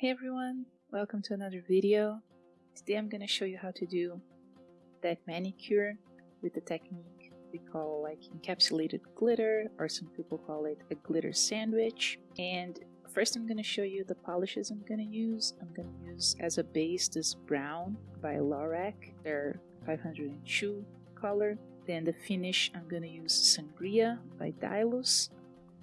Hey everyone, welcome to another video. Today I'm going to show you how to do that manicure with the technique we call like encapsulated glitter or some people call it a glitter sandwich. And first I'm going to show you the polishes I'm going to use. I'm to use as a base this brown by Lorac, their 502 color. Then the finish I'm going to use Sangria by Dailus.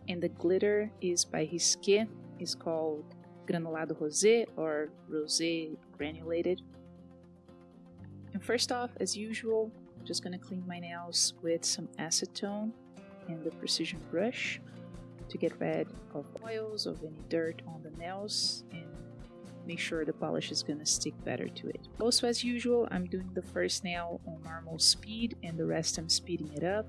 And the glitter is by Risqué, it's called granulado rosé or rosé granulated. And first off, as usual, I'm just to clean my nails with some acetone and the precision brush to get rid of oils, of any dirt on the nails, and make sure the polish is to stick better to it. Also, as usual, I'm doing the first nail on normal speed and the rest I'm speeding it up.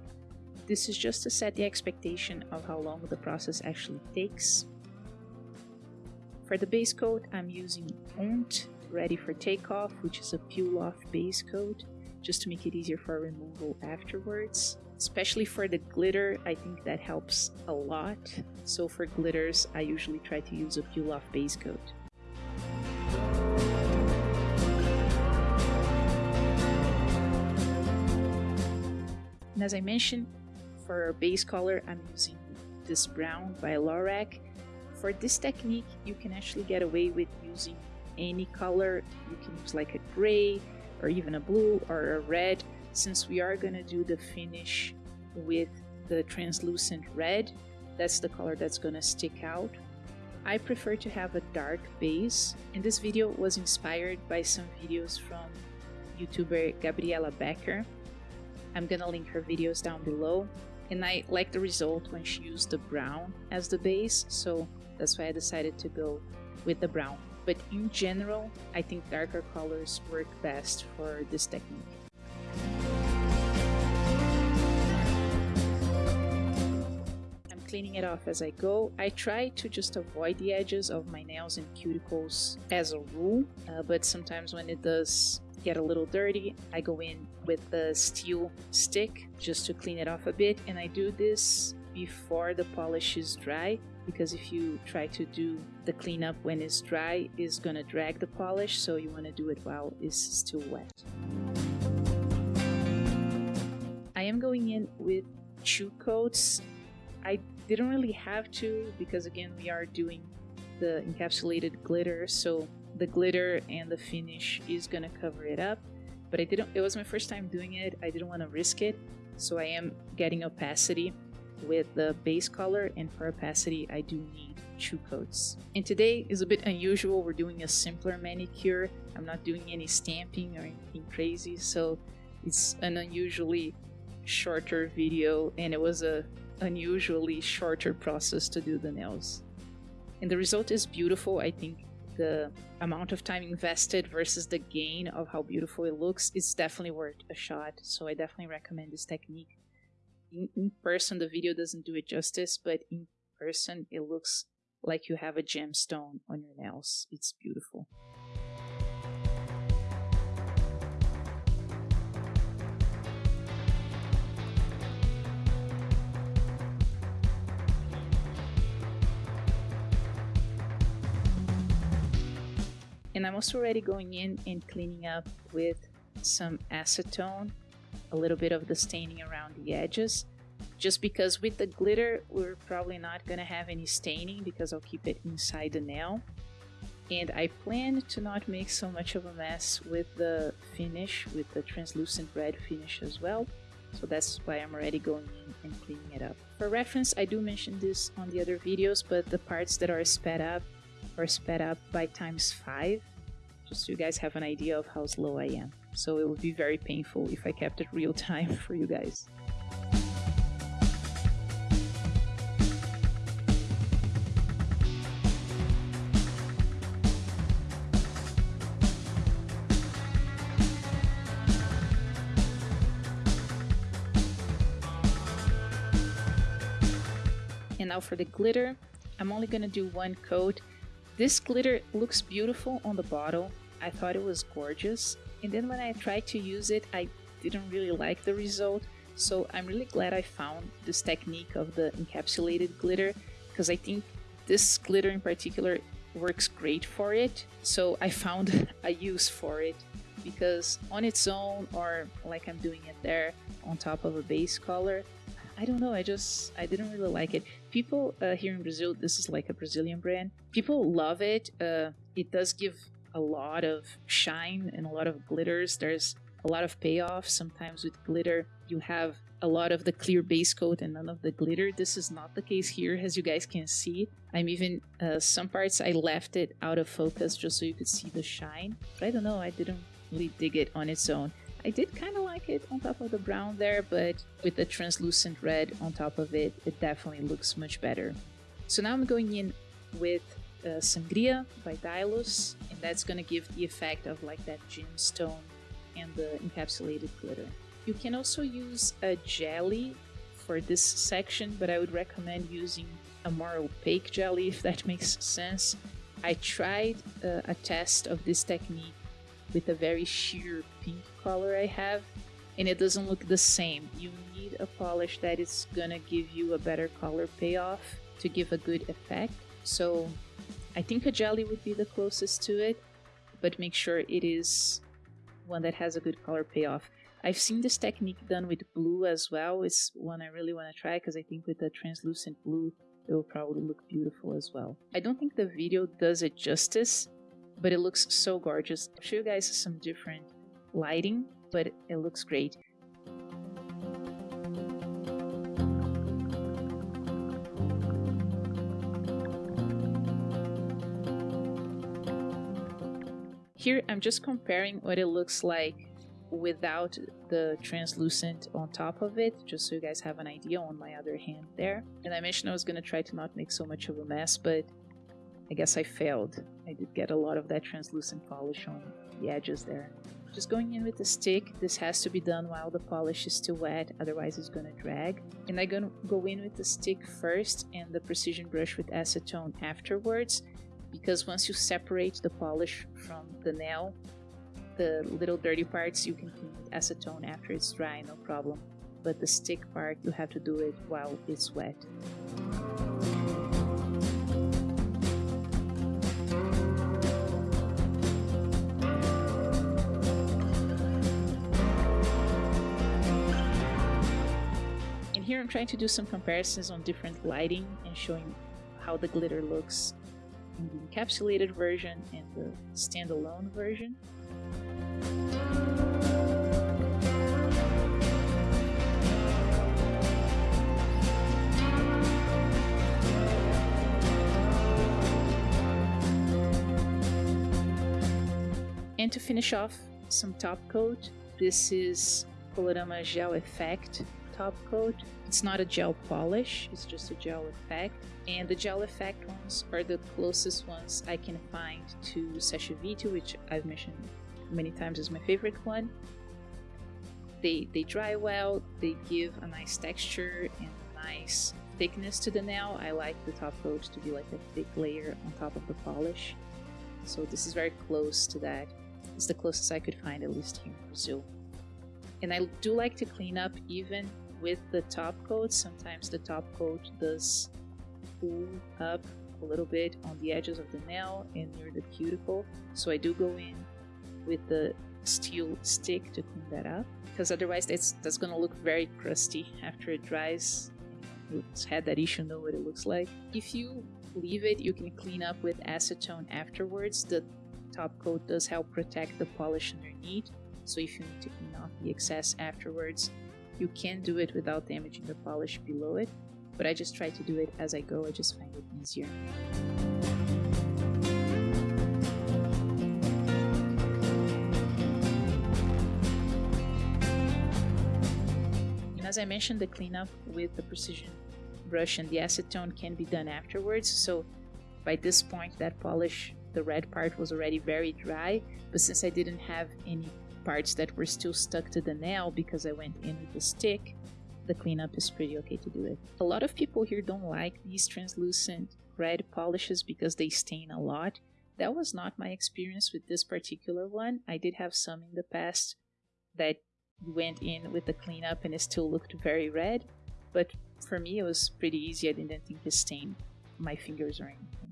This is just to set the expectation of how long the process actually takes. For the base coat, I'm using ONT Ready for Takeoff, which is a peel-off base coat, just to make it easier for removal afterwards. Especially for the glitter, I think that helps a lot. So for glitters, I usually try to use a peel-off base coat. And as I mentioned, for base color, I'm using this brown by Lorac for this technique, you can actually get away with using any color. You can use like a gray or even a blue or a red. Since we are going to do the finish with the translucent red, that's the color that's going to stick out. I prefer to have a dark base, and this video was inspired by some videos from YouTuber Gabriela Becker. I'm gonna link her videos down below, and I like the result when she used the brown as the base, so that's why I decided to go with the brown. But in general, I think darker colors work best for this technique. I'm cleaning it off as I go. I try to just avoid the edges of my nails and cuticles as a rule, uh, but sometimes when it does get a little dirty, I go in with the steel stick just to clean it off a bit, and I do this before the polish is dry because if you try to do the cleanup when it's dry it's gonna drag the polish so you want to do it while it's still wet. I am going in with two coats. I didn't really have to because again we are doing the encapsulated glitter so the glitter and the finish is gonna cover it up but I didn't it was my first time doing it I didn't want to risk it so I am getting opacity with the base color and for opacity I do need two coats. And today is a bit unusual, we're doing a simpler manicure. I'm not doing any stamping or anything crazy, so it's an unusually shorter video and it was a unusually shorter process to do the nails. And the result is beautiful. I think the amount of time invested versus the gain of how beautiful it looks is definitely worth a shot. So I definitely recommend this technique. In, in person the video doesn't do it justice but in person it looks like you have a gemstone on your nails. It's beautiful and I'm also already going in and cleaning up with some acetone a little bit of the staining around the edges just because with the glitter we're probably not going to have any staining because I'll keep it inside the nail and I plan to not make so much of a mess with the finish with the translucent red finish as well so that's why I'm already going in and cleaning it up. For reference I do mention this on the other videos but the parts that are sped up are sped up by times 5 just so you guys have an idea of how slow I am so it would be very painful if I kept it real time for you guys. And now for the glitter, I'm only gonna do one coat. This glitter looks beautiful on the bottle. I thought it was gorgeous and then when I tried to use it, I didn't really like the result. So I'm really glad I found this technique of the encapsulated glitter because I think this glitter in particular works great for it. So I found a use for it because on its own or like I'm doing it there on top of a base color, I don't know. I just I didn't really like it. People uh, here in Brazil, this is like a Brazilian brand. People love it. Uh, it does give a lot of shine and a lot of glitters. There's a lot of payoff. Sometimes with glitter, you have a lot of the clear base coat and none of the glitter. This is not the case here, as you guys can see. I'm even, uh, some parts I left it out of focus just so you could see the shine. But I don't know, I didn't really dig it on its own. I did kind of like it on top of the brown there, but with the translucent red on top of it, it definitely looks much better. So now I'm going in with uh, Sangria by Dailus, and that's going to give the effect of like that gemstone and the encapsulated glitter. You can also use a jelly for this section, but I would recommend using a more opaque jelly if that makes sense. I tried uh, a test of this technique with a very sheer pink color I have, and it doesn't look the same. You need a polish that is gonna give you a better color payoff to give a good effect. So I think a jelly would be the closest to it, but make sure it is one that has a good color payoff. I've seen this technique done with blue as well. It's one I really want to try because I think with the translucent blue, it will probably look beautiful as well. I don't think the video does it justice, but it looks so gorgeous. I'll show you guys some different lighting, but it looks great. Here I'm just comparing what it looks like without the translucent on top of it, just so you guys have an idea on my other hand there. And I mentioned I was going to try to not make so much of a mess, but I guess I failed. I did get a lot of that translucent polish on the edges there. Just going in with the stick, this has to be done while the polish is still wet, otherwise it's gonna drag. And I'm gonna go in with the stick first and the precision brush with acetone afterwards, because once you separate the polish from the nail, the little dirty parts you can clean with acetone after it's dry, no problem. But the stick part, you have to do it while it's wet. Here I'm trying to do some comparisons on different lighting and showing how the glitter looks in the encapsulated version and the standalone version. And to finish off, some top coat. This is Colorama Gel Effect top coat. It's not a gel polish, it's just a gel effect. And the gel effect ones are the closest ones I can find to Vite, which I've mentioned many times as my favorite one. They, they dry well, they give a nice texture and a nice thickness to the nail. I like the top coat to be like a thick layer on top of the polish. So this is very close to that. It's the closest I could find, at least here in Brazil. And I do like to clean up even with the top coat. Sometimes the top coat does pull up a little bit on the edges of the nail and near the cuticle. So I do go in with the steel stick to clean that up because otherwise that's, that's going to look very crusty after it dries. Who's had that issue know what it looks like. If you leave it, you can clean up with acetone afterwards. The top coat does help protect the polish underneath. So if you need to clean off the excess afterwards, you can do it without damaging the polish below it, but I just try to do it as I go, I just find it easier. And as I mentioned, the cleanup with the precision brush and the acetone can be done afterwards, so by this point that polish, the red part was already very dry, but since I didn't have any parts that were still stuck to the nail because I went in with the stick, the cleanup is pretty okay to do it. A lot of people here don't like these translucent red polishes because they stain a lot. That was not my experience with this particular one. I did have some in the past that went in with the cleanup and it still looked very red, but for me it was pretty easy. I didn't think it stained my fingers or anything.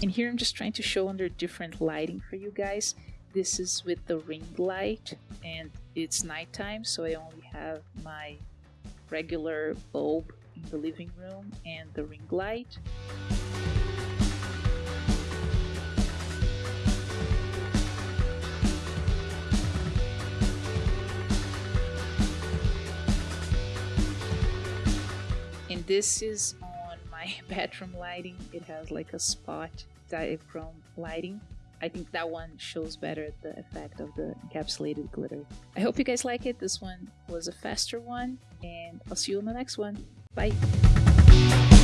And here I'm just trying to show under different lighting for you guys. This is with the ring light and it's nighttime so I only have my regular bulb in the living room and the ring light. And this is bedroom lighting. It has like a spot diaphragm lighting. I think that one shows better the effect of the encapsulated glitter. I hope you guys like it. This one was a faster one, and I'll see you on the next one. Bye!